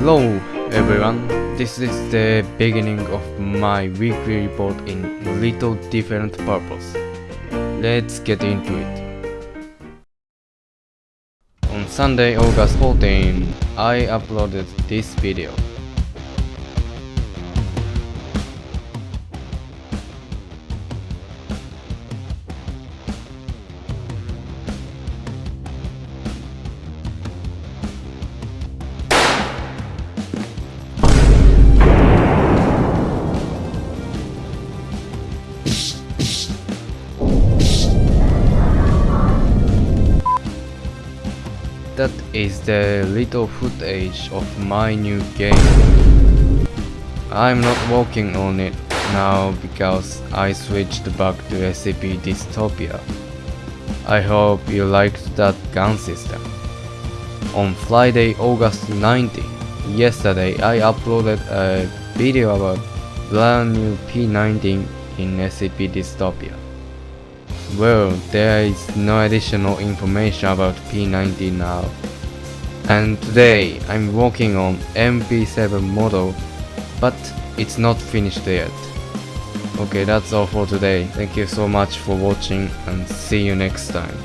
Hello everyone, this is the beginning of my weekly report in little different purpose. Let's get into it. On Sunday, August 14, I uploaded this video. That is the little footage of my new game. I'm not working on it now because I switched back to SCP Dystopia. I hope you liked that gun system. On Friday, August 19, yesterday I uploaded a video about brand new P90 in SCP Dystopia. Well, there is no additional information about P90 now. And today I'm working on MP7 model, but it's not finished yet. Okay, that's all for today. Thank you so much for watching and see you next time.